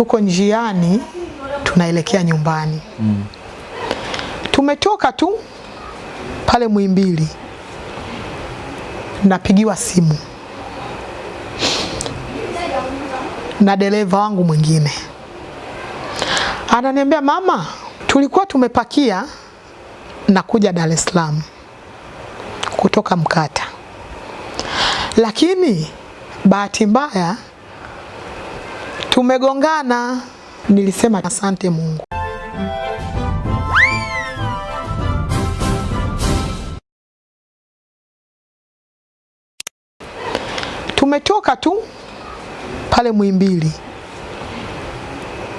tuko njiani tunaelekea nyumbani. Mm. tumetoka tu pale Muhimbili, napigiwa simu. Na dereva wangu mwingine, ananiambia mama, tulikuwa tumepakia na kuja Dar es Salaam kutoka Mkata, lakini bahati mbaya tumegongana. Nilisema asante Mungu. tumetoka tu pale Muhimbili,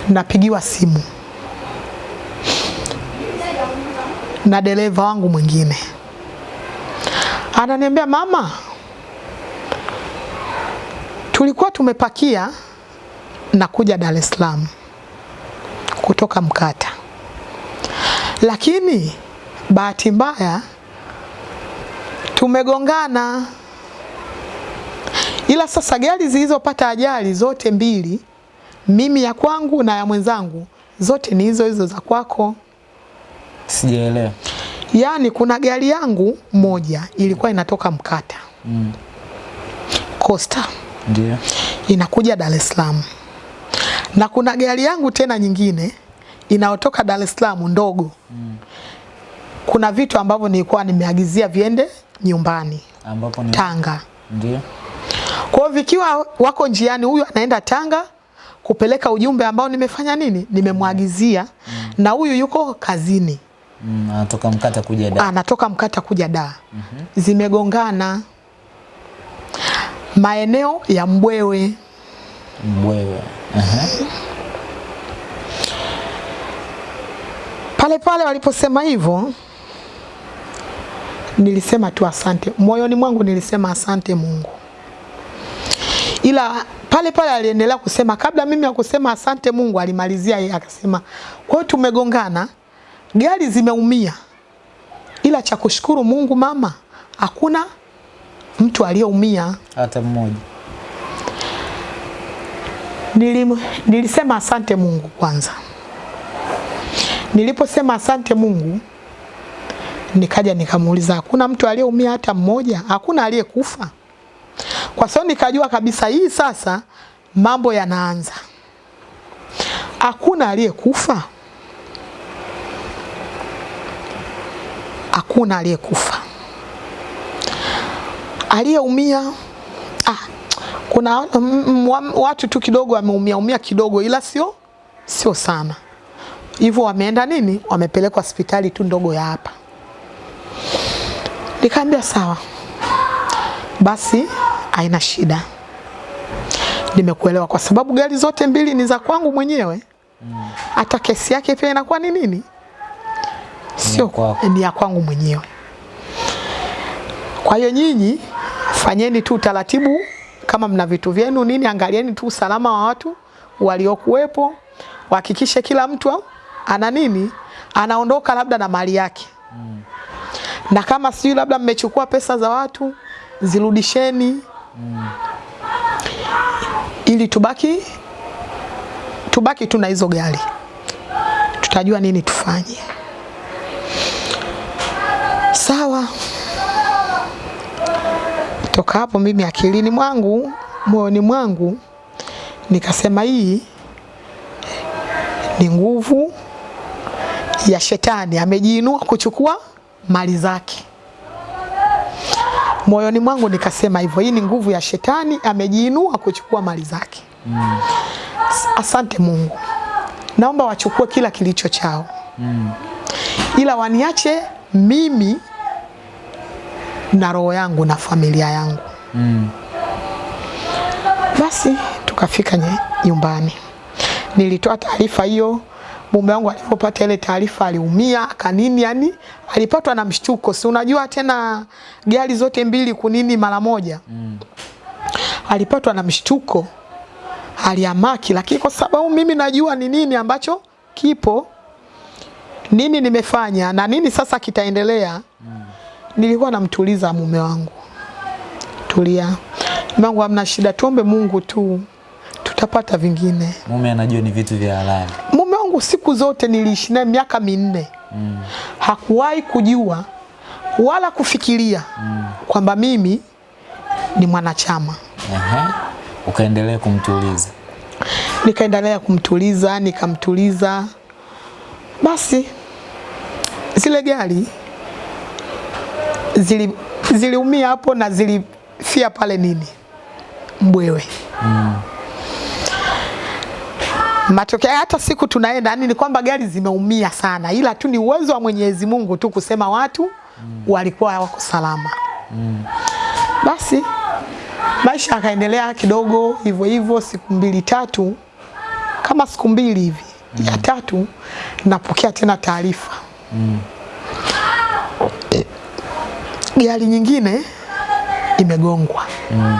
napigiwa simu na dereva wangu mwingine, ananiambia mama, tulikuwa tumepakia na kuja Dar es Salaam kutoka Mkata, lakini bahati mbaya tumegongana ila sasa gari zilizopata ajali zote mbili, mimi ya kwangu na ya mwenzangu, zote ni hizo hizo za kwako. Sijaelewa. Yaani kuna gari yangu moja ilikuwa inatoka Mkata Mm. Costa Ndio. inakuja Dar es Salaam, na kuna gari yangu tena nyingine inayotoka Dar es Salaam ndogo. mm. Kuna vitu ambavyo nilikuwa nimeagizia viende nyumbani Ambapo ni Tanga. Ndio. Kwa vikiwa wako njiani, huyu anaenda Tanga kupeleka ujumbe ambao nimefanya nini, nimemwagizia mm. na huyu yuko kazini, Mm, anatoka Mkata kuja da anatoka Mkata kuja da mm -hmm. Zimegongana maeneo ya Mbwewe. Mbwewe. Aha. Pale pale waliposema hivyo, nilisema tu asante, moyoni mwangu nilisema asante Mungu, ila pale pale aliendelea kusema, kabla mimi ya kusema asante Mungu, alimalizia yeye akasema, kwa hiyo tumegongana, gari zimeumia, ila cha kushukuru Mungu mama, hakuna mtu aliyeumia. Hata mmoja. Nilim, nilisema asante Mungu kwanza. Niliposema asante Mungu, nikaja nikamuuliza, hakuna mtu aliyeumia hata mmoja? Hakuna aliyekufa? Kwa sababu nikajua kabisa hii sasa mambo yanaanza. Hakuna aliyekufa, hakuna aliyekufa. Aliyeumia ah, kuna watu tu kidogo wameumia umia kidogo, ila sio sio sana hivyo. Wameenda nini, wamepelekwa hospitali tu ndogo ya hapa. Nikaambia sawa basi, haina shida, nimekuelewa, kwa sababu gari zote mbili ni za kwangu mwenyewe. Hata kesi yake pia inakuwa ni nini, sio ni ya kwangu mwenyewe. Kwa hiyo nyinyi fanyeni tu utaratibu kama mna vitu vyenu nini, angalieni tu usalama wa watu waliokuwepo, wahakikishe kila mtu ana nini, anaondoka labda na mali yake. Na kama sijui labda mmechukua pesa za watu zirudisheni, ili tubaki tubaki tu na hizo gari, tutajua nini tufanye. Sawa. Toka hapo mimi akilini mwangu, moyoni mwangu nikasema hii ni nguvu ya shetani, amejiinua kuchukua mali zake. Moyoni mwangu nikasema hivyo, hii ni nguvu ya shetani, amejiinua kuchukua mali zake. Mm. Asante Mungu, naomba wachukue kila kilicho chao, mm. ila waniache mimi na roho yangu na familia yangu. Mm. Basi tukafika nyumbani, nilitoa taarifa hiyo. Mume wangu alipopata ile taarifa aliumia kanini, yani alipatwa na mshtuko. Si unajua tena gari zote mbili kunini mara moja Mm. alipatwa na mshtuko, aliamaki, lakini kwa sababu mimi najua ni nini ambacho kipo, nini nimefanya na nini sasa kitaendelea, nilikuwa namtuliza mume wangu, tulia mume wangu, hamna shida, tuombe Mungu tu, tutapata vingine. Mume anajua ni vitu vya halali. Mume wangu siku zote niliishi naye miaka minne Mm. hakuwahi kujua wala kufikiria mm. kwamba mimi ni mwanachama. Ehe. Ukaendelea kumtuliza. Nikaendelea kumtuliza, nikamtuliza. Basi zile gari zili ziliumia hapo na zilifia pale nini Mbwewe. mm. Matokeo hata siku tunaenda yani ni kwamba gari zimeumia sana, ila tu ni uwezo wa Mwenyezi Mungu tu kusema watu mm. walikuwa wako salama. mm. Basi maisha yakaendelea kidogo hivyo hivyo, siku mbili tatu, kama siku mbili hivi mm. ya tatu, napokea tena taarifa gari nyingine imegongwa. mm.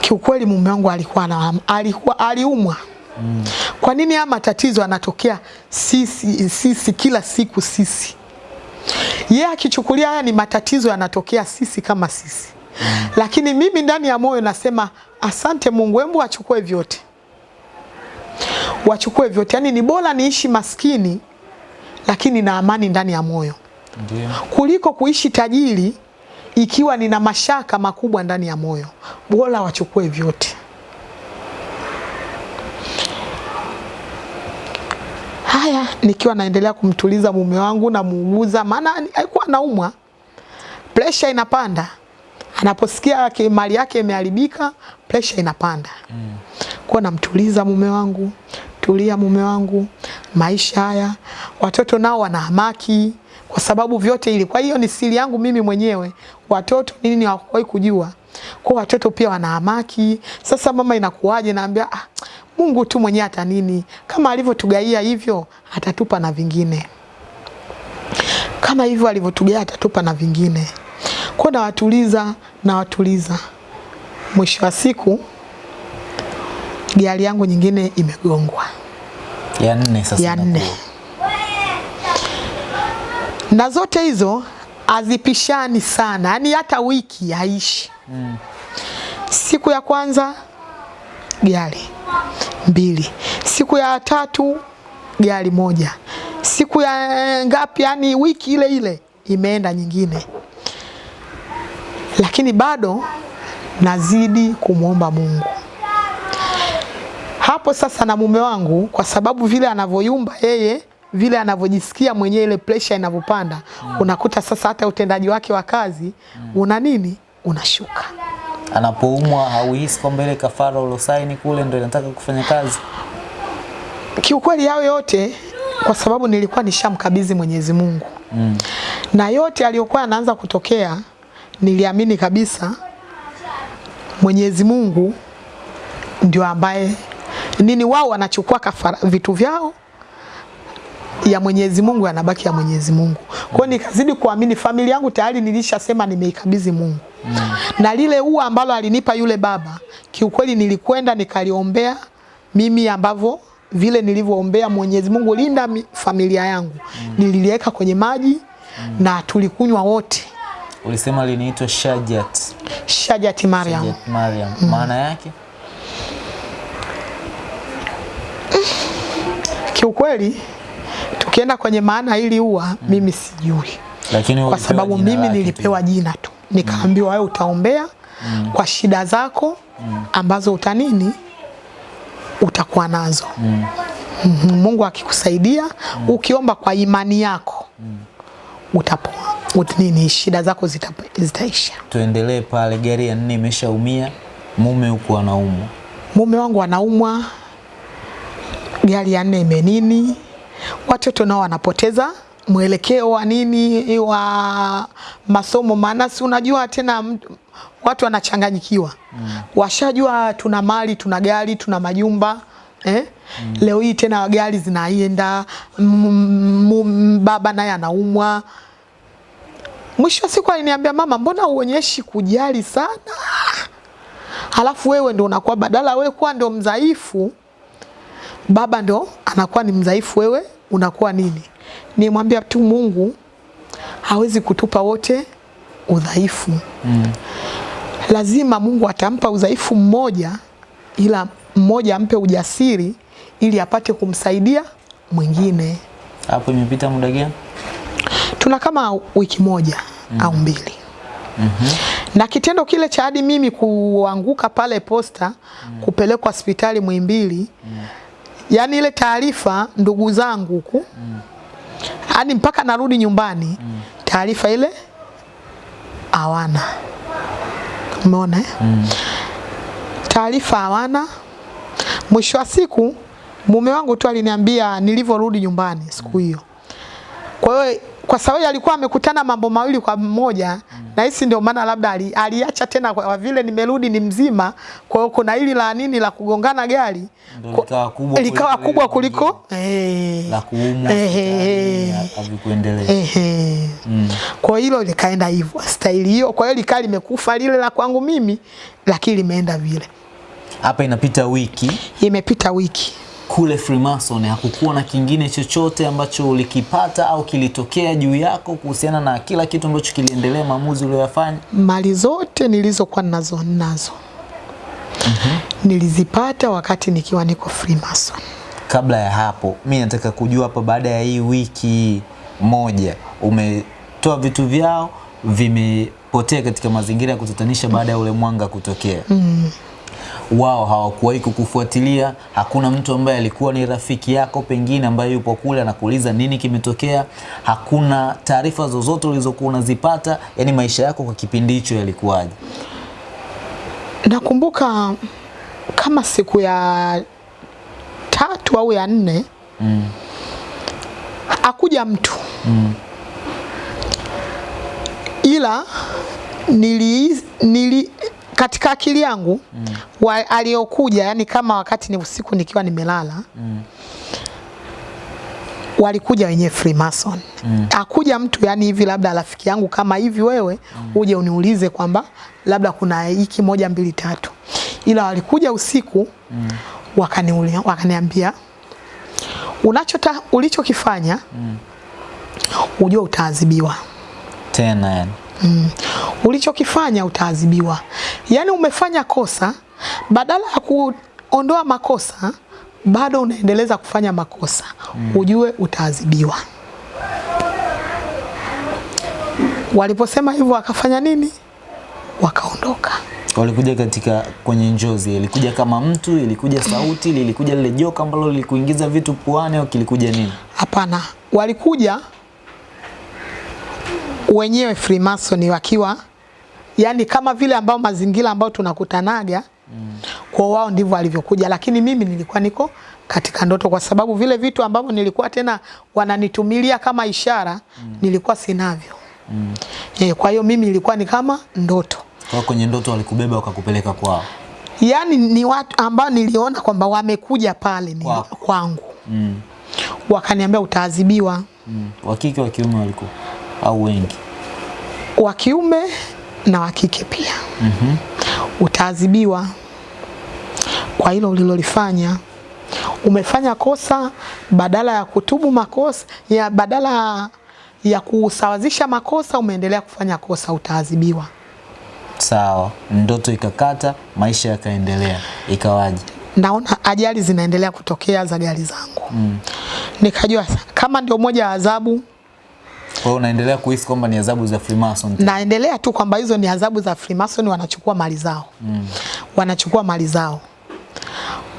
Kiukweli mume wangu alikuwa na, alikuwa aliumwa. mm. Kwa nini haya matatizo yanatokea sisi sisi kila siku sisi? Yeye akichukulia haya ni matatizo yanatokea sisi kama sisi. mm. Lakini mimi ndani ya moyo nasema asante Mungu, hebu achukue vyote. Wachukue vyote. Yaani ni bora niishi maskini lakini na amani ndani ya moyo Ndiyo. kuliko kuishi tajiri ikiwa nina mashaka makubwa ndani ya moyo. Bora wachukue vyote. Haya, nikiwa naendelea kumtuliza mume wangu na muuguza, maana alikuwa anaumwa, pressure inapanda. Anaposikia yake mali yake imeharibika, pressure inapanda. Mm. Kwa namtuliza mume wangu, tulia mume wangu, maisha haya. Watoto nao wana hamaki kwa sababu vyote ili. Kwa hiyo ni siri yangu mimi mwenyewe. Watoto nini hawakuwahi kujua. Kwa watoto pia wana hamaki. Sasa mama, inakuwaje? Naambia ah, Mungu tu mwenyewe hata nini, kama alivyotugaia hivyo atatupa na vingine, kama hivyo alivyotugaia atatupa na vingine. Kwa nawatuliza, nawatuliza. Mwisho wa siku gari yangu nyingine imegongwa Ya nne sasa. ya nne, na zote hizo hazipishani sana, yani hata wiki haishi. mm. Siku ya kwanza gari. Mbili, siku ya tatu gari moja, siku ya ngapi, yani wiki ile ile imeenda nyingine, lakini bado nazidi kumwomba Mungu. Hapo sasa na mume wangu, kwa sababu vile anavyoyumba yeye, vile anavyojisikia mwenyewe, ile pressure inavyopanda, mm. unakuta sasa hata utendaji wake wa kazi mm. una nini, unashuka. Anapoumwa hauhisi kwamba ile kafara ulosaini kule ndio inataka kufanya kazi? Kiukweli yao yote, kwa sababu nilikuwa nishamkabidhi Mwenyezi Mungu Mm. na yote aliyokuwa anaanza kutokea, niliamini kabisa Mwenyezi Mungu ndio ambaye nini, wao wanachukua kafara vitu vyao ya Mwenyezi Mungu yanabaki ya Mwenyezi Mungu. Kwa nikazidi kuamini, familia yangu tayari nilishasema nimeikabidhi Mungu. Na lile ua ambalo alinipa yule baba, kiukweli nilikwenda nikaliombea mimi ambavyo vile nilivyoombea Mwenyezi Mungu linda mi- familia yangu. Nililiweka kwenye maji na tulikunywa wote. Ulisema linaitwa Shajat. Shajat Mariam. Shajat Mariam. Maana yake? Kiukweli tukienda kwenye maana hili ua mimi sijui. Lakini kwa sababu mimi nilipewa jina tu, nikaambiwa wewe utaombea mm. kwa shida zako mm. ambazo utanini utakuwa nazo. Mm. Mungu akikusaidia mm. ukiomba kwa imani yako mm. utapoa. Ut- nini shida zako zita- zitaisha. tu. Tuendelee pale, gari ya nne imeshaumia, mume huko anaumwa. Mume wangu anaumwa, gari ya nne imenini, watoto nao wanapoteza mwelekeo wa nini wa masomo, maana si unajua tena watu wanachanganyikiwa mm. washajua tuna mali tuna gari tuna majumba eh? mm. Leo hii tena gari zinaenda, baba naye anaumwa. Mwisho wa siku aliniambia mama, mbona uonyeshi kujali sana halafu wewe ndo unakuwa badala wewe kuwa ndo mdhaifu, baba ndo anakuwa ni mdhaifu, wewe unakuwa nini? Nimwambia tu Mungu hawezi kutupa wote udhaifu Mm. lazima Mungu atampa udhaifu mmoja, ila mmoja ampe ujasiri ili apate kumsaidia mwingine. Hapo imepita muda gani? Tuna kama wiki moja mm. au mbili Mm -hmm. na kitendo kile cha hadi mimi kuanguka pale posta mm. kupelekwa hospitali Muhimbili yaani ile taarifa ndugu zangu huku hadi mpaka narudi nyumbani mm. taarifa ile hawana umeona eh? Mm. taarifa hawana mwisho wa siku mume wangu tu aliniambia nilivyorudi nyumbani siku hiyo kwa hiyo kwa sababu alikuwa amekutana mambo mawili kwa mmoja mm. na hisi ndio maana labda ali, aliacha tena kwa vile nimerudi ni mzima kwa hiyo kuna hili la nini la kugongana gari likawa kubwa likawa kubwa kuliko eh, la kuumwa Eh, eh, havikuendelea. Kwa hilo likaenda hivyo staili hiyo. Kwa hiyo likaa limekufa lile la kwangu mimi, lakini limeenda vile. Hapa inapita wiki Imepita wiki, kule Freemason hakukuwa na kingine chochote ambacho ulikipata au kilitokea juu yako kuhusiana na kila kitu ambacho kiliendelea, maamuzi uliyoyafanya? mali zote nilizokuwa nazo nazo nilizipata wakati nikiwa niko Freemason. Kabla ya hapo, mi nataka kujua hapa, baada ya hii wiki moja umetoa vitu vyao vimepotea katika mazingira ya kutatanisha baada ya ule mwanga kutokea wao hawakuwahi kukufuatilia. Hakuna mtu ambaye alikuwa ni rafiki yako pengine ambaye yupo kule anakuuliza nini kimetokea. Hakuna taarifa zozote ulizokuwa unazipata, yani maisha yako kwa kipindi hicho yalikuwaje? Nakumbuka kama siku ya tatu au ya nne Mm. akuja mtu Mm. ila nili, nili katika akili yangu mm. aliyokuja yani kama wakati ni usiku nikiwa nimelala Mm. walikuja wenyewe Freemason mm. akuja mtu yani hivi labda rafiki yangu kama hivi wewe mm. uje uniulize kwamba labda kuna hiki moja mbili tatu ila walikuja usiku mm. wakani wakaniambia unachota ulichokifanya mm. ujue utaadhibiwa Tena yani. Mm. Ulichokifanya utaadhibiwa. Yaani umefanya kosa, badala ya kuondoa makosa, bado unaendeleza kufanya makosa. Mm. Ujue utaadhibiwa. Waliposema hivyo wakafanya nini? Wakaondoka. Walikuja katika kwenye njozi, ilikuja kama mtu, ilikuja sauti, lilikuja lile joka ambalo lilikuingiza vitu puani au kilikuja nini? Hapana, walikuja wenyewe Freemason wakiwa yani kama vile ambao mazingira ambao tunakutanaga mm. kwa wao ndivyo walivyokuja, lakini mimi nilikuwa niko katika ndoto, kwa sababu vile vitu ambavyo nilikuwa tena wananitumilia kama ishara mm. nilikuwa sinavyo mm. e, kwa hiyo mimi ilikuwa ni kama ndoto Kwa kwenye ndoto walikubeba wakakupeleka kwao. yaani ni watu ambao niliona kwamba wamekuja pale ni kwangu kwangu Mm. wakaniambia utaadhibiwa Mm. Wa kike wa kiume walikuwa au wengi? wa kiume na wa kike pia Mhm. utaadhibiwa kwa hilo ulilolifanya. Umefanya kosa, badala ya kutubu makosa ya badala ya kusawazisha makosa, umeendelea kufanya kosa, utaadhibiwa. Sawa, ndoto ikakata, maisha yakaendelea, ikawaje? Naona ajali zinaendelea kutokea za gari zangu mm. Nikajua kama ndio moja ya adhabu, Kwa hiyo unaendelea kuhisi kwamba ni adhabu za Freemason naendelea tu kwamba hizo ni adhabu za Freemason, wanachukua mali zao mm. wanachukua mali zao.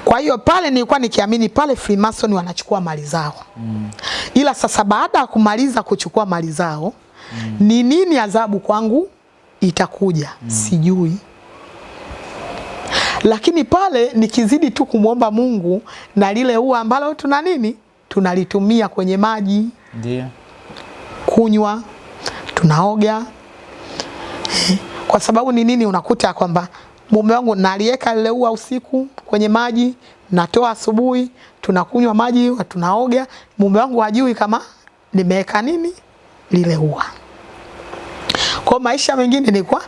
Kwa hiyo pale nilikuwa nikiamini pale Freemason wanachukua mali zao mm. ila sasa baada ya kumaliza kuchukua mali zao mm. ni nini adhabu kwangu itakuja mm. sijui lakini pale nikizidi tu kumwomba Mungu na lile ua ambalo tuna nini tunalitumia kwenye maji Ndio. Kunywa, tunaoga. Kwa sababu ni nini, unakuta kwamba mume wangu nalieka lile ua usiku kwenye maji, natoa asubuhi, tunakunywa maji, tunaoga. Mume wangu hajui kama nimeweka nini lile ua. Kwa maisha mengine nilikuwa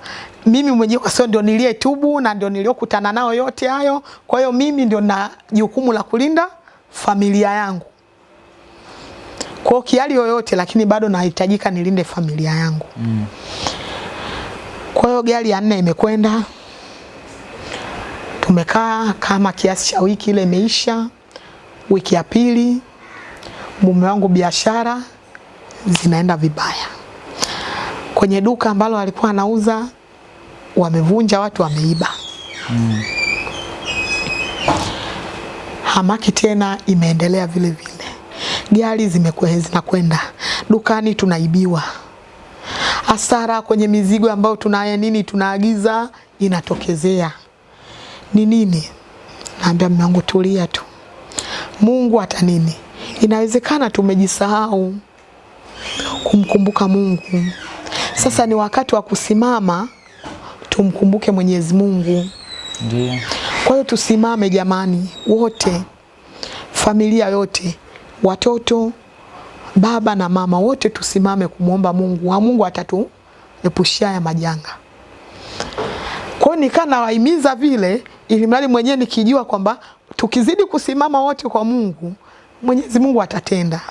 mimi mwenyewe kwa sababu ndio niliyetubu na ndio niliyokutana nao yote hayo. Kwa hiyo mimi ndio na jukumu la kulinda familia yangu kwa kiali yoyote, lakini bado nahitajika nilinde familia yangu. Mm. Kwa hiyo gari ya nne imekwenda, tumekaa kama kiasi cha wiki ile imeisha. Wiki ya pili mume wangu biashara zinaenda vibaya. Kwenye duka ambalo alikuwa anauza wamevunja, watu wameiba. Mm. Hamaki tena imeendelea vile vile, gari zimekuwa zinakwenda dukani, tunaibiwa. Hasara kwenye mizigo ambayo tunaya nini tunaagiza inatokezea. Ni nini? Naambia mume wangu tulia tu, Mungu hata nini, inawezekana tumejisahau kumkumbuka Mungu. Sasa ni wakati wa kusimama tumkumbuke Mwenyezi Mungu. Ndio. Kwa hiyo tusimame jamani, wote, familia yote, watoto, baba na mama, wote tusimame kumwomba Mungu, wa Mungu atatu epushia ya majanga. Kwa hiyo nikaa nawahimiza vile, ili mradi mwenyewe nikijua kwamba tukizidi kusimama wote kwa Mungu, Mwenyezi Mungu atatenda.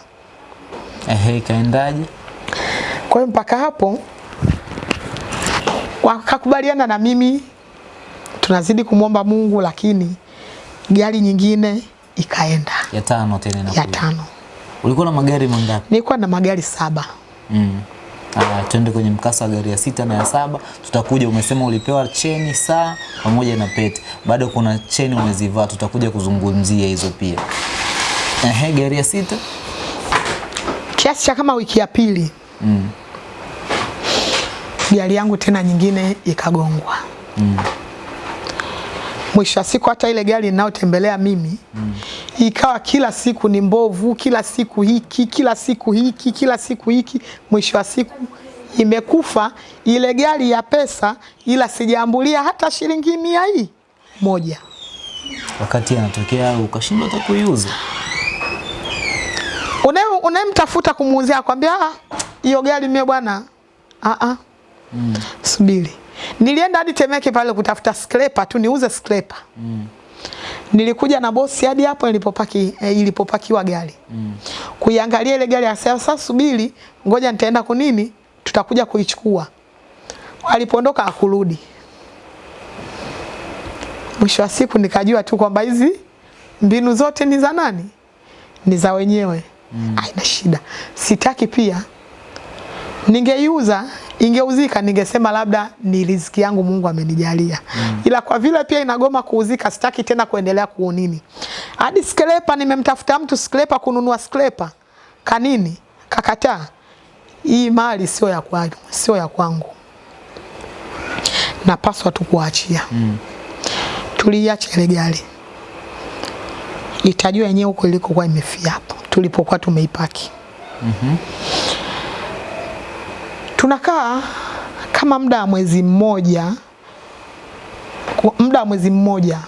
Ehe, ikaendaje? Kwa hiyo mpaka hapo wakakubaliana na mimi, tunazidi kumwomba Mungu, lakini gari nyingine ikaenda Ya tano tena ya tano. Ulikuwa na magari mangapi? Nilikuwa na magari saba. Mm. Ah, twende kwenye mkasa wa gari ya sita na ya saba. Tutakuja, umesema ulipewa cheni, saa pamoja na pete. Bado kuna cheni umezivaa, tutakuja kuzungumzia hizo pia. Ehe, gari ya sita. Kiasi cha kama wiki ya pili Mm. gari yangu tena nyingine ikagongwa. Mm. Mwisho wa siku hata ile gari ninayotembelea mimi mm. ikawa kila siku ni mbovu, kila siku hiki, kila siku hiki, kila siku hiki. Mwisho wa siku imekufa ile gari ya pesa, ila sijaambulia hata shilingi mia hii moja. Wakati anatokea ukashindwa hata kuiuza. Unayemtafuta kumuuzia akwambia "Ah, hiyo gari mie bwana a a, mm. subiri nilienda hadi Temeke pale kutafuta scraper tu niuze skrepa nilikuja na bosi hadi hapo nilipopaki eh, ilipopakiwa gari. Mm. kuiangalia ile gari akasema sasa subiri ngoja nitaenda kunini tutakuja kuichukua. Alipoondoka akurudi mwisho wa siku nikajua tu kwamba hizi mbinu zote ni za nani? Ni za wenyewe. Mm. Aina shida. Sitaki pia. Ningeiuza ingeuzika ningesema labda ni riziki yangu Mungu amenijalia. Mm. ila kwa vile pia inagoma kuuzika sitaki tena kuendelea kuonini. hadi skrepa nimemtafuta mtu skrepa kununua skrepa kanini kakataa hii mali sio ya kwangu sio ya kwangu. Napaswa tu kuachia. Mm. tuliacha ile gari. Itajua yenyewe huko ilikokuwa imefia hapo. Tulipokuwa tumeipaki tunakaa kama muda wa mwezi mmoja muda wa mwezi mmoja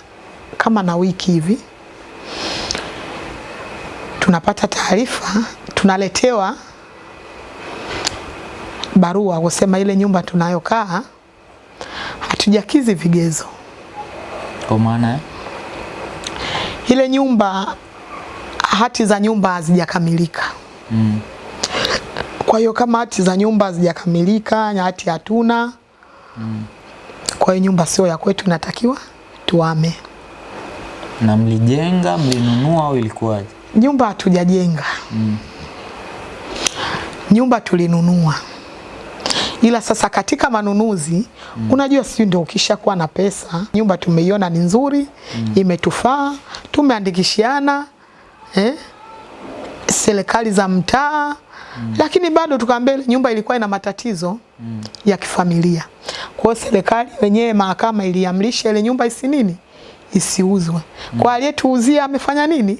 kama na wiki hivi. Tunapata taarifa tunaletewa barua kusema ile nyumba tunayokaa hatujakizi vigezo. Kwa maana ile nyumba hati za nyumba hazijakamilika. Mm. Kwa hiyo kama hati za nyumba hazijakamilika, na hati hatuna, mm. kwa hiyo nyumba sio ya kwetu, inatakiwa tuame. Na mlijenga, mlinunua au ilikuwaje? Nyumba hatujajenga, mm. nyumba tulinunua, ila sasa katika manunuzi mm. unajua, sio ndio ukishakuwa na pesa, nyumba tumeiona ni nzuri, mm. imetufaa, tumeandikishiana eh, serikali za mtaa lakini bado tukaambia nyumba ilikuwa ina matatizo mm. ya kifamilia. Kwa hiyo serikali wenyewe mahakama iliamrisha ile nyumba isi nini isiuzwe. Kwa aliyetuuzia amefanya nini?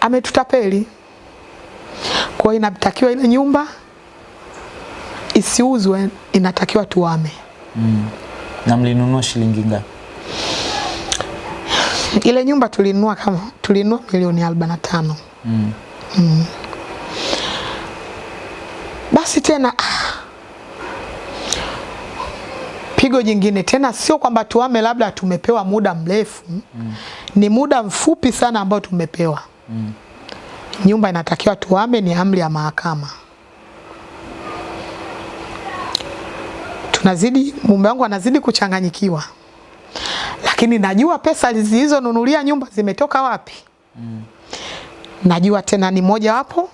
Ametutapeli. Kwa hiyo inatakiwa ile nyumba isiuzwe, inatakiwa tuame. Mm. Na mlinunua shilingi ngapi? Ile nyumba tulinunua kama tulinunua milioni 45. Mm. Mm. Basi tena ah, pigo jingine tena, sio kwamba tuame labda tumepewa muda mrefu mm. ni muda mfupi sana ambao tumepewa mm. nyumba inatakiwa tuame, ni amri ya mahakama. tunazidi, mume wangu anazidi kuchanganyikiwa, lakini najua pesa zilizonunulia nyumba zimetoka wapi. mm. Najua tena ni moja wapo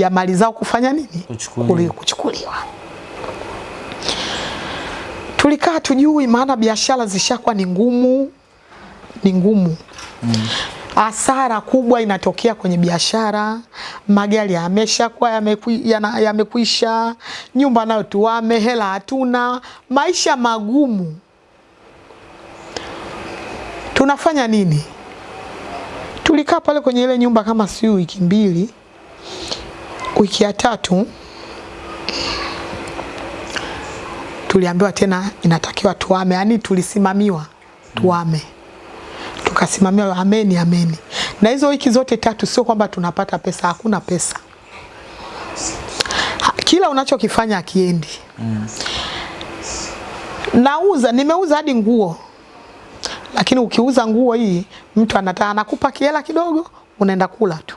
ya mali zao kufanya nini, Kuchukuliwa. Kuchukuliwa. Tulikaa tujui, maana biashara zishakuwa ni ngumu, ni ngumu hasara kubwa inatokea kwenye biashara, magari yameshakuwa yamekwisha, ya nyumba nayo tuame, hela hatuna, maisha magumu. Tunafanya nini? Tulikaa pale kwenye ile nyumba kama si wiki mbili, wiki ya tatu tuliambiwa tena inatakiwa tuame, yani tulisimamiwa tuame tukasimamiwa ameni ameni. Na hizo wiki zote tatu sio kwamba tunapata pesa, hakuna pesa. Kila unachokifanya akiendi. mm. Nauza, nimeuza hadi nguo, lakini ukiuza nguo hii mtu anataka anakupa kiela kidogo, unaenda kula tu.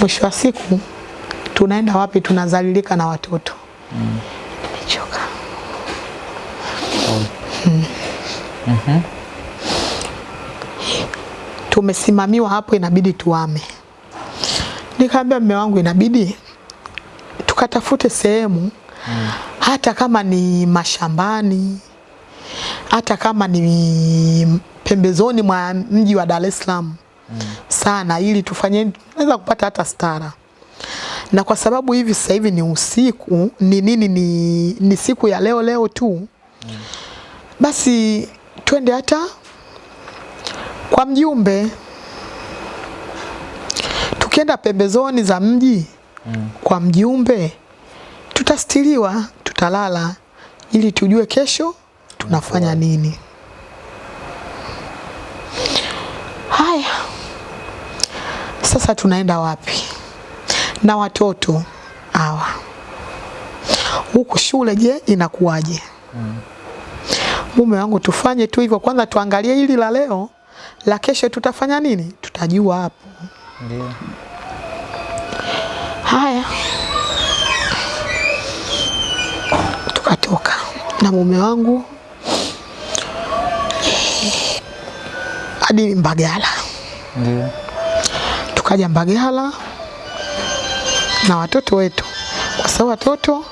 Mwisho wa siku tunaenda wapi? Tunazalilika na watoto. Nimechoka. oh. mm. mm -hmm. tumesimamiwa hapo, inabidi tuame. Nikaambia mume wangu inabidi tukatafute sehemu mm. hata kama ni mashambani, hata kama ni pembezoni mwa mji wa Dar es Salaam sana, ili tufanye tunaweza kupata hata stara. Na kwa sababu hivi sasa hivi ni usiku, ni nini, ni, ni siku ya leo leo tu, Mm. basi twende hata kwa mjumbe. Tukienda pembezoni za mji mm. kwa mjumbe, tutastiriwa, tutalala ili tujue kesho tunafanya nini. Haya, sasa tunaenda wapi na watoto hawa huku shule? Je, inakuwaje? Mume wangu, tufanye tu hivyo kwanza, tuangalie hili la leo, la kesho tutafanya nini, tutajua hapo. Ndio. Haya, tukatoka na mume wangu hadi Mbagala. Ndio. Tukaja Mbagala na watoto wetu, kwa sababu watoto,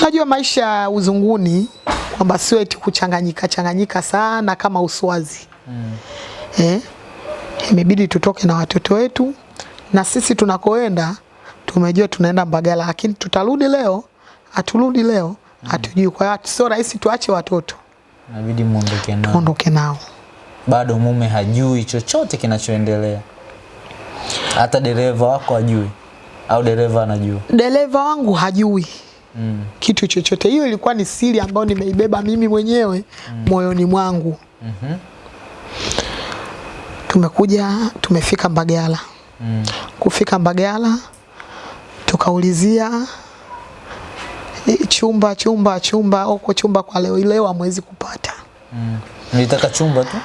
unajua maisha ya uzunguni kwamba sio eti kuchanganyika changanyika sana kama uswazi mm. eh, imebidi tutoke na watoto wetu, na sisi tunakoenda tumejua tunaenda Mbagala, lakini tutarudi leo, haturudi leo, hatujui. Kwa hiyo sio rahisi tuache watoto Inabidi muondoke nao. tuondoke nao. Bado mume hajui chochote kinachoendelea. Hata dereva wako hajui au dereva anajua. Dereva wangu hajui Mm. kitu chochote. Hiyo ilikuwa ni siri ambayo nimeibeba mimi mwenyewe mm. moyoni mwangu. mm -hmm. Tumekuja, tumefika Mbagala. Mm. Kufika Mbagala tukaulizia eh, chumba chumba chumba huko chumba kwa leo leo amwezi kupata, Mm. Nilitaka chumba tu.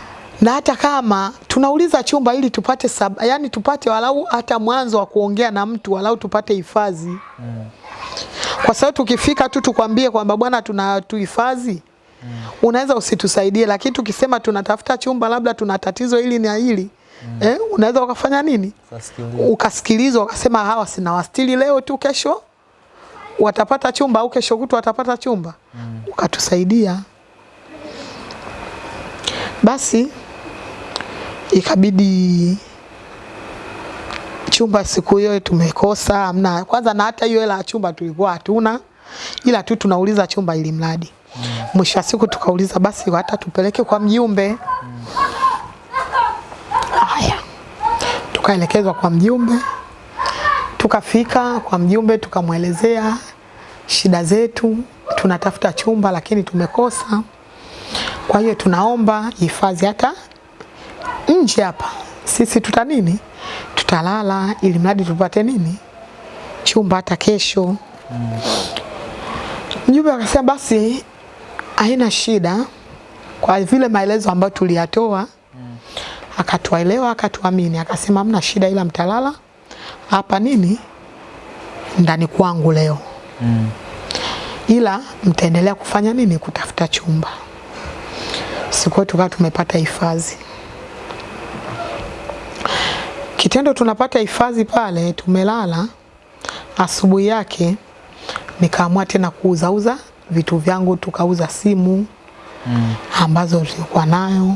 Na hata kama tunauliza chumba ili tupate sab, yani tupate walau hata mwanzo wa kuongea na mtu walau tupate hifadhi mm. kwa sababu tukifika tu tukwambie kwamba bwana tuna tuhifadhi mm. unaweza usitusaidie, lakini tukisema tunatafuta chumba labda tuna tatizo hili na hili mm. eh, unaweza ukafanya nini ukasikilizwa ukasema hawa sina wastili leo tu, kesho watapata chumba au kesho kutu watapata chumba mm. ukatusaidia. Basi ikabidi chumba siku hiyo tumekosa, amna kwanza, na hata hiyo hela ya chumba tulikuwa hatuna, ila tu tunauliza chumba ili mradi. Mwisho wa siku tukauliza basi hata tupeleke kwa mjumbe. Haya, tukaelekezwa kwa mjumbe, tukafika kwa mjumbe, tukamwelezea shida zetu, tunatafuta chumba lakini tumekosa, kwa hiyo tunaomba hifadhi hata nje hapa, sisi tuta nini, tutalala ili mradi tupate nini, chumba hata kesho. mm. Mjumbe akasema basi haina shida, kwa vile maelezo ambayo tuliyatoa mm. akatuelewa akatuamini, akasema hamna shida, ila mtalala hapa nini ndani kwangu leo. Mm. ila mtaendelea kufanya nini? Kutafuta chumba. Siku tukawa tumepata hifadhi. Kitendo tunapata hifadhi pale, tumelala. Asubuhi yake nikaamua tena kuuzauza vitu vyangu, tukauza simu Mm. ambazo tulikuwa nayo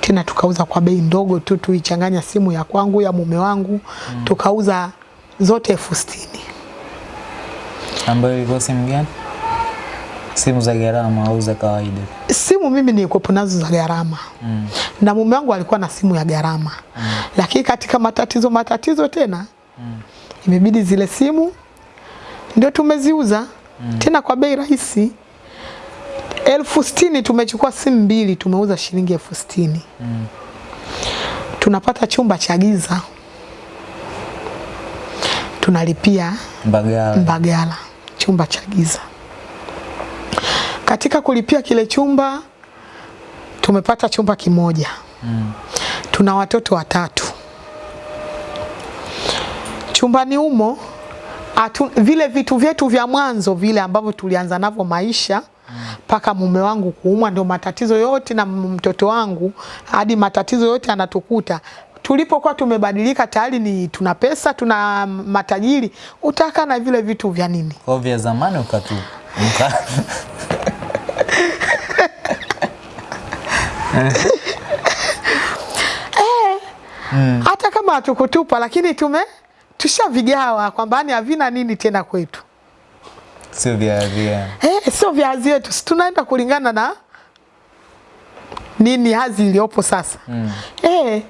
tena tukauza kwa bei ndogo tu, tuichanganya simu ya kwangu ya mume wangu mm. tukauza zote elfu sitini. Ambayo ilikuwa simu gani? Simu za gharama au za kawaida? Simu mimi nilikuwa nazo za gharama Mm. na mume wangu alikuwa na simu ya gharama lakini katika matatizo matatizo tena mm. imebidi zile simu ndio tumeziuza mm. tena kwa bei rahisi elfu sitini tumechukua simu mbili tumeuza shilingi elfu sitini Mm. tunapata chumba cha giza tunalipia Mbagala. Mbagala, chumba cha giza. Katika kulipia kile chumba tumepata chumba kimoja. Mm. Tuna watoto watatu. Chumbani humo atu, vile vitu vyetu vya mwanzo vile ambavyo tulianza navyo maisha mpaka mume wangu kuumwa, ndio matatizo yote na mtoto wangu hadi matatizo yote anatukuta. Tulipokuwa tumebadilika tayari ni tuna pesa, tuna matajiri, utaka na vile vitu vya nini? Kwa vya zamani ukatu mka hata kama hatukutupa lakini tume tushavigawa kwamba ni havina nini tena kwetu. sio vya vya Eh, sio viazi yetu, tunaenda kulingana na nini hazi iliyopo sasa. Mm. Eh,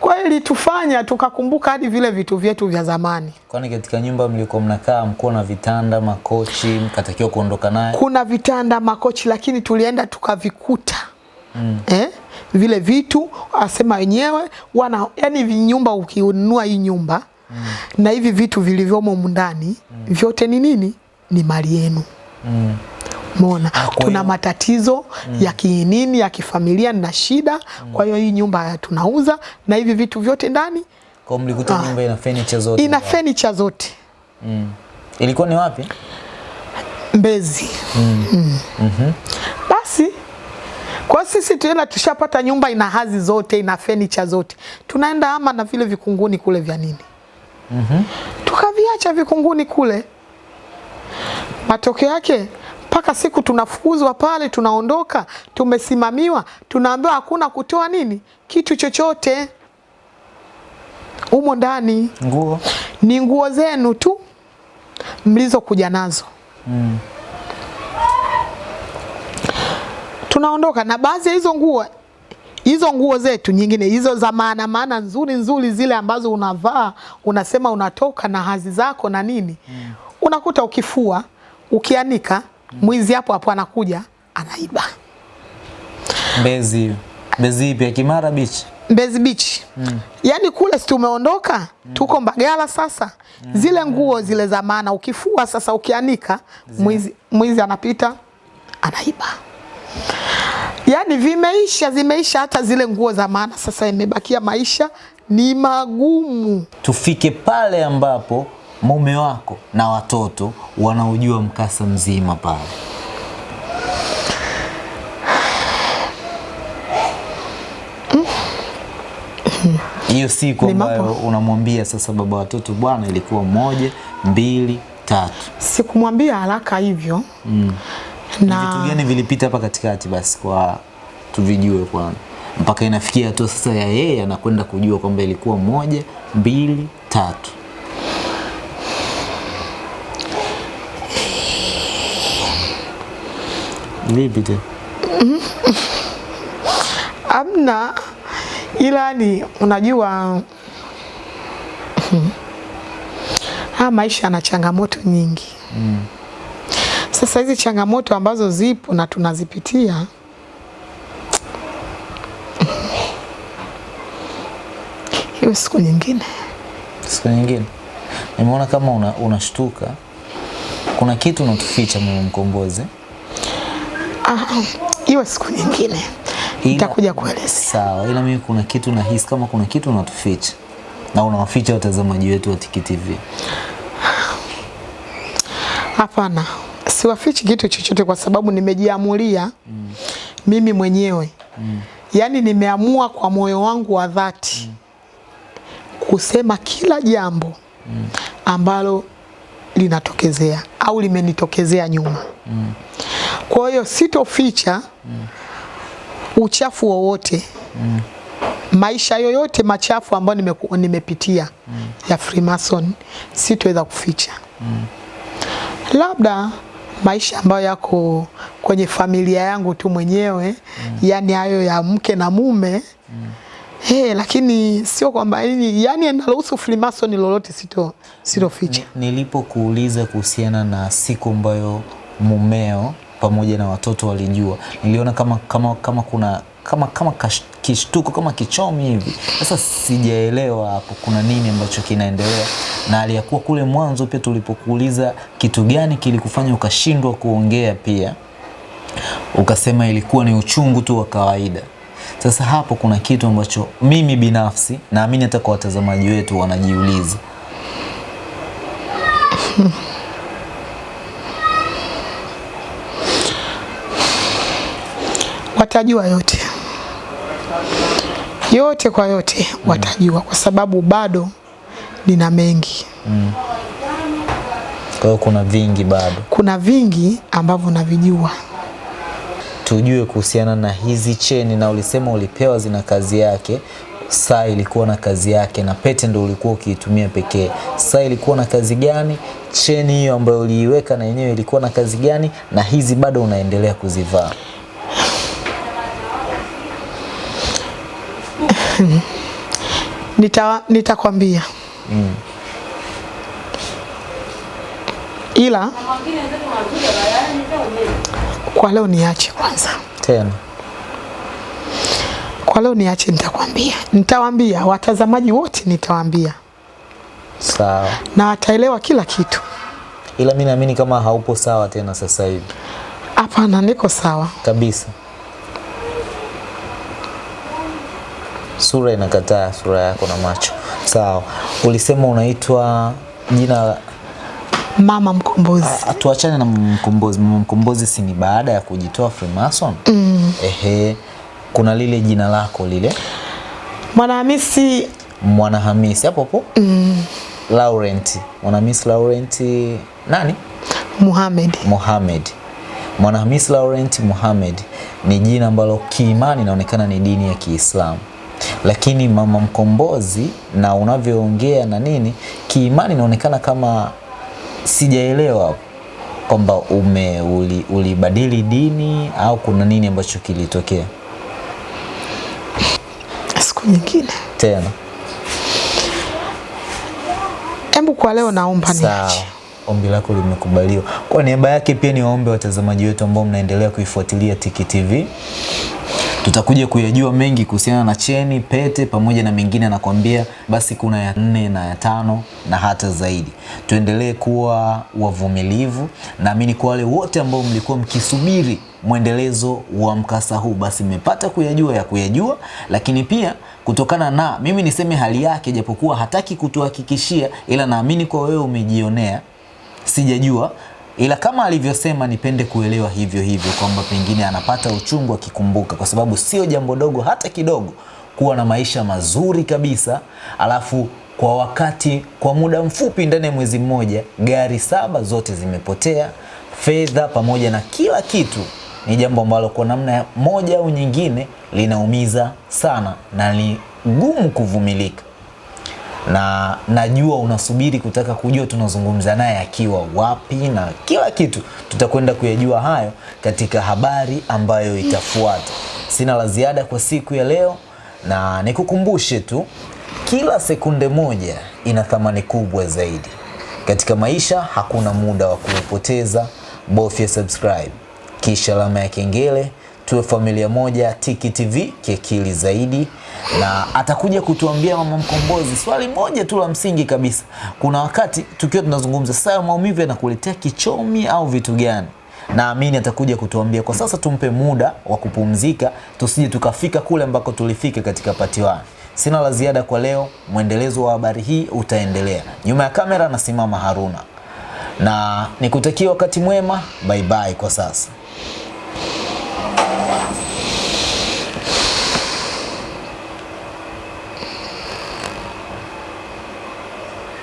kwa hiyo ilitufanya tukakumbuka hadi vile vitu vyetu vya zamani. Kwani katika nyumba mlikuwa mnakaa mkuwa na vitanda, makochi, mkatakiwa kuondoka naye? Kuna vitanda, makochi, lakini tulienda tukavikuta Mm. eh, vile vitu asema wenyewe wana yani vinyumba ukinunua hii nyumba mm. na hivi vitu vilivyomo ndani vyote ni nini? Ni mali yenu. Mm. Kwa tuna matatizo matatizo ya kinini ya kifamilia na shida, mm. kwa hiyo hii nyumba tunauza na hivi vitu vyote ndani Kwa mlikuta Ah. nyumba ina furniture zote? ina furniture zote Mm. Ilikuwa ni wapi? Mbezi. mm. Mm. Mm Basi kwa sisi tena tushapata nyumba ina hazi zote, ina furniture zote, tunaenda ama na vile vikunguni kule vya nini, Mhm. tukaviacha vikunguni kule. Matokeo yake mpaka siku tunafukuzwa pale, tunaondoka, tumesimamiwa, tunaambiwa hakuna kutoa nini kitu chochote humo ndani, Nguo? ni nguo zenu tu mlizokuja nazo. Mm. Tunaondoka na baadhi ya hizo nguo hizo nguo zetu nyingine hizo za maana maana nzuri nzuri zile ambazo unavaa unasema unatoka na hazi zako na nini mm. unakuta ukifua ukianika mm. mwizi hapo hapo anakuja anaiba Mbezi. Mbezi pia Kimara Beach? Mbezi Beach mm. yani kule si tumeondoka mm. tuko Mbagala sasa mm. zile nguo zile za maana ukifua sasa ukianika mwizi, mwizi anapita anaiba yaani vimeisha zimeisha hata zile nguo za maana sasa imebakia maisha ni magumu Tufike pale ambapo mume wako na watoto wanaojua mkasa mzima pale. Hiyo siku ambayo unamwambia sasa baba watoto, bwana, ilikuwa moja, mbili, tatu. sikumwambia haraka hivyo Mm. Na vitu gani vilipita hapa katikati basi kwa tuvijue kwanza, mpaka inafikia hatua sasa ya yeye anakwenda kujua kwamba ilikuwa moja, mbili, tatu. Vipi tena? amna ila ni unajua haya maisha yana changamoto nyingi sasa hizi changamoto ambazo zipo na tunazipitia hiyo siku nyingine Siku nyingine nimeona kama una, unashtuka, kuna kitu unatuficha mama Mkombozi. Ah, hiyo siku nyingine nitakuja kueleza. Sawa, ila mimi kuna kitu nahisi kama kuna kitu unatuficha na unawaficha watazamaji wetu wa Tiki TV. Hapana, siwafichi kitu chochote kwa sababu nimejiamulia mm. mimi mwenyewe mm. yaani nimeamua kwa moyo wangu wa dhati mm. kusema kila jambo mm. ambalo linatokezea au limenitokezea nyuma. mm. Kwa hiyo sitoficha mm. uchafu wowote maisha yoyote machafu ambayo nime, nimepitia mm. ya Freemason sitoweza kuficha mm. labda maisha ambayo yako kwenye familia yangu tu mwenyewe mm. yani hayo ya mke na mume mm. Hey, lakini sio kwamba yani, yani naruhusu Freemason lolote sito sitoficha. Nilipokuuliza kuhusiana na siku ambayo mumeo pamoja na watoto walijua, niliona kama kama kama kuna kama kama kishtuko kama kichomi hivi. Sasa sijaelewa hapo kuna nini ambacho kinaendelea, na aliyakuwa kule mwanzo pia tulipokuuliza kitu gani kilikufanya ukashindwa kuongea pia ukasema ilikuwa ni uchungu tu wa kawaida. Sasa hapo kuna kitu ambacho mimi binafsi naamini hata kwa watazamaji wetu wanajiuliza. Watajua yote yote kwa yote watajua, kwa sababu bado nina mengi, mm. Kwa hiyo kuna vingi bado kuna vingi ambavyo navijua. tujue kuhusiana na hizi cheni, na ulisema ulipewa zina kazi yake. Saa ilikuwa na kazi yake na pete ndo ulikuwa ukiitumia pekee. Saa ilikuwa na kazi gani? Cheni hiyo ambayo uliiweka na yenyewe ilikuwa na kazi gani? Na hizi bado unaendelea kuzivaa? Nita nitakwambia mm. ila kwa leo niache kwanza, Tena kwa leo niache, nitakwambia, nitawaambia watazamaji wote, nitawaambia sawa, na wataelewa kila kitu. ila mimi naamini kama haupo sawa tena sasa hivi Hapana, niko sawa. kabisa. Sura inakataa, sura yako na macho. Sawa, ulisema unaitwa jina Mama Mkombozi. Ah, tuachane na mkombozi. Mama Mkombozi si ni baada ya kujitoa Freemason? Mm. Ehe, kuna lile jina lako lile Mwanahamisi Mwanahamisi hapo hapo mm. Laurent Mwanahamisi Laurent nani? Muhammad. muhamed Mwanahamisi Laurent muhamed ni jina ambalo kiimani inaonekana ni dini ya Kiislamu, lakini Mama Mkombozi na unavyoongea na nini, kiimani inaonekana kama sijaelewa kwamba ume uli- ulibadili dini au kuna nini ambacho kilitokea Siku nyingine. tena. Hebu kwa leo naomba niache. ombi lako limekubaliwa. Kwa niaba yake pia niwaombe watazamaji wetu ambao mnaendelea kuifuatilia Tiki TV. Tutakuja kuyajua mengi kuhusiana na cheni, pete pamoja na mengine anakwambia, basi kuna ya nne na ya tano na hata zaidi. Tuendelee kuwa wavumilivu. Naamini kwa wale wote ambao mlikuwa mkisubiri mwendelezo wa mkasa huu, basi mmepata kuyajua ya kuyajua, lakini pia kutokana na mimi niseme hali yake, japokuwa hataki kutuhakikishia, ila naamini kwa wewe umejionea sijajua ila kama alivyosema nipende kuelewa hivyo hivyo kwamba pengine anapata uchungu akikumbuka, kwa sababu sio jambo dogo hata kidogo kuwa na maisha mazuri kabisa, alafu kwa wakati kwa muda mfupi, ndani ya mwezi mmoja, gari saba zote zimepotea, fedha pamoja na kila kitu. Ni jambo ambalo kwa namna moja au nyingine linaumiza sana na ni gumu kuvumilika na najua unasubiri kutaka kujua tunazungumza naye akiwa wapi na kila kitu. Tutakwenda kuyajua hayo katika habari ambayo itafuata. Sina la ziada kwa siku ya leo, na nikukumbushe tu, kila sekunde moja ina thamani kubwa zaidi katika maisha. Hakuna muda wa kuupoteza. Bofya subscribe kisha alama ya kengele tuwe familia moja Tiki TV kiakili zaidi, na atakuja kutuambia Mama Mkombozi swali moja tu la msingi kabisa. Kuna wakati tukiwa tunazungumza sasa, maumivu yanakuletea kichomi au vitu gani? Naamini atakuja kutuambia. Kwa sasa tumpe muda wa kupumzika, tusije tukafika kule ambako tulifika katika pati wani. Sina la ziada kwa leo, mwendelezo wa habari hii utaendelea. Nyuma ya kamera nasimama Haruna na nikutakia wakati mwema. Bye bye kwa sasa.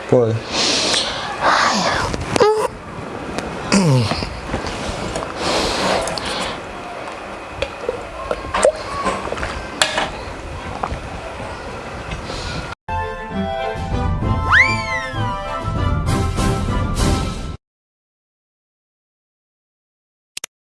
Boy.